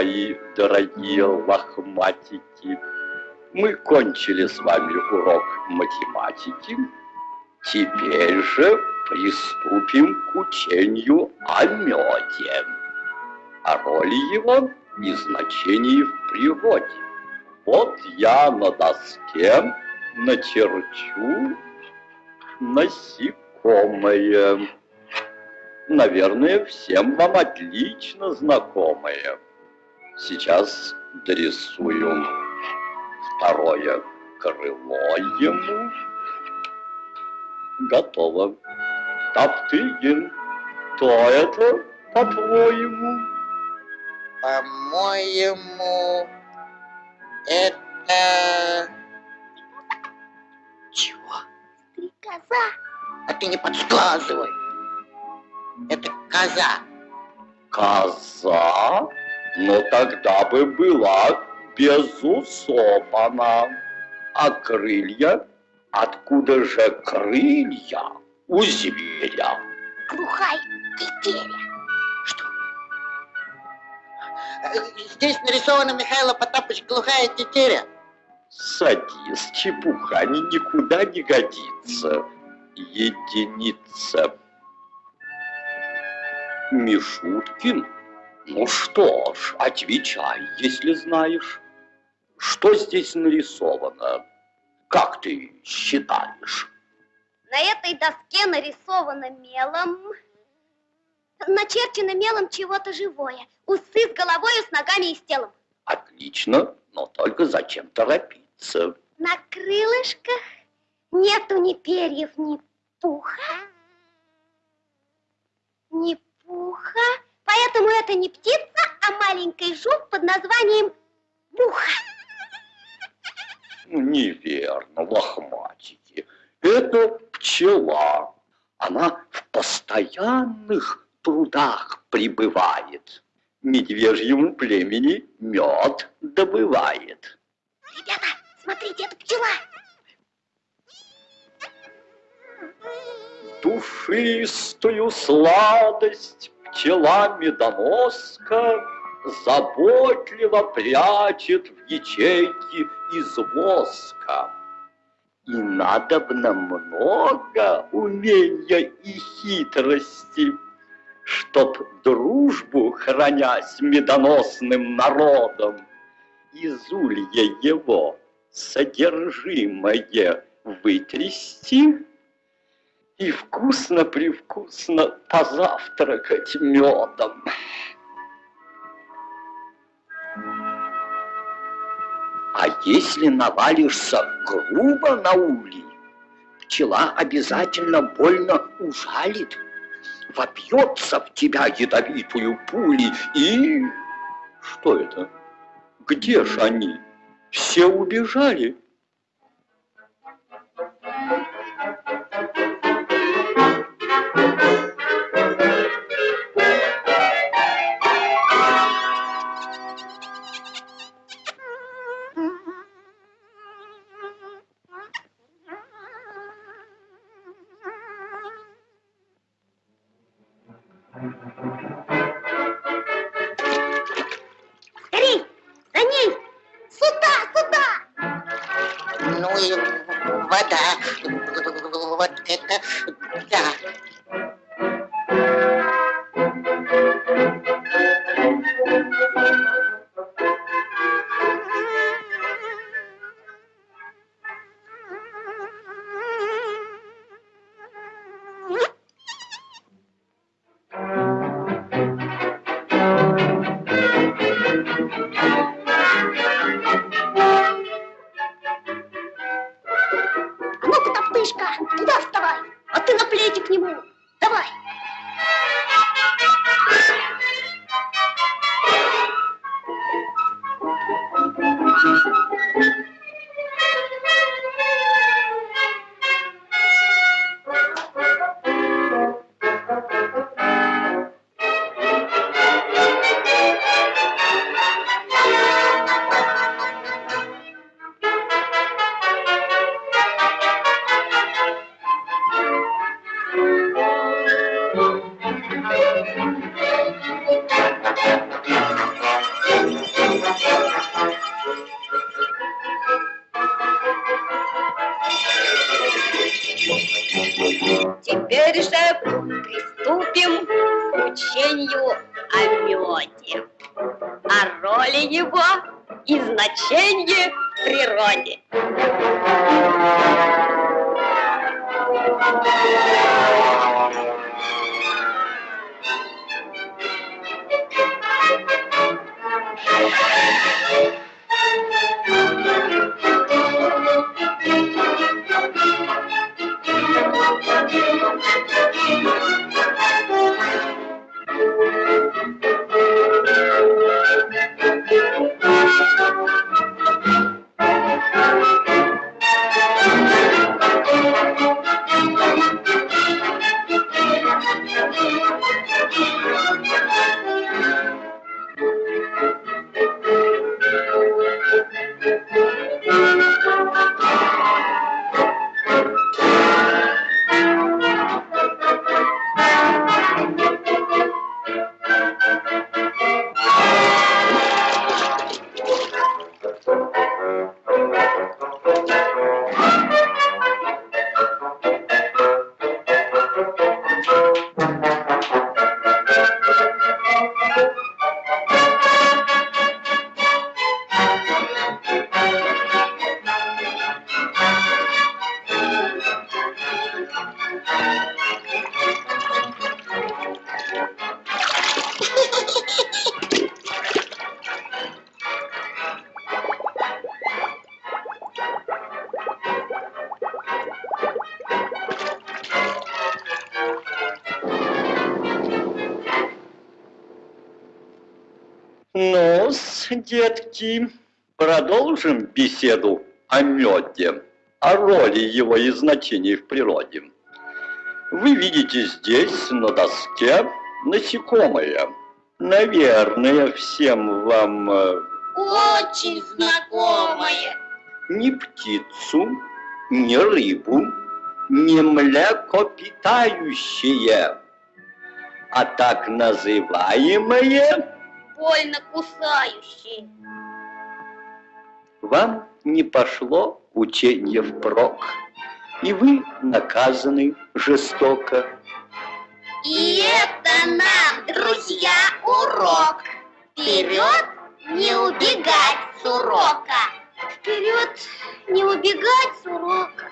мои дорогие лохматики. Мы кончили с вами урок математики. Теперь же приступим к учению о меде, о роли его и значении в природе. Вот я на доске начерчу насекомое наверное, всем вам отлично знакомые. Сейчас дорисую второе крыло ему. Готово. Топтыгин, кто это, по-твоему? По-моему, это... Чего? Стрекоза. А ты не подсказывай. Это коза. Коза? Но тогда бы была без усов она. А крылья? Откуда же крылья у зверя? Глухая тетеря. Что? Здесь нарисована Михаила Потапыч глухая тетеря. Садись, чепуха, ни никуда не годится. Единица. Мишуткин? Ну что ж, отвечай, если знаешь. Что здесь нарисовано? Как ты считаешь? На этой доске нарисовано мелом, начерчено мелом чего-то живое. Усы с головой, с ногами и с телом. Отлично, но только зачем торопиться? На крылышках нету ни перьев, ни пуха, ни пуха. Поэтому это не птица, а маленький жук под названием муха. Неверно, лохматики. Это пчела. Она в постоянных трудах пребывает. Медвежьему племени мед добывает. Ребята, смотрите, это пчела. Душистую сладость пчела медоноска Заботливо прячет в ячейке из воска. И надобно много умения и хитрости, Чтоб дружбу, храня с медоносным народом, Из улья его содержимое вытрясти и вкусно-привкусно позавтракать медом. А если навалишься грубо на улей, пчела обязательно больно ужалит, вопьется в тебя ядовитую пули и... Что это? Где же они? Все убежали. да, вот это да. Его и значении в природе. ну детки, продолжим беседу о меде, о роли его и значении в природе. Вы видите здесь на доске насекомое. Наверное, всем вам э, Очень знакомое. ни птицу, ни рыбу, ни млекопитающее, а так называемое Больно кусающее. вам не пошло учение впрок, и вы наказаны жестоко. И это нам, друзья, урок. Вперед не убегать с урока. Вперед не убегать с урока.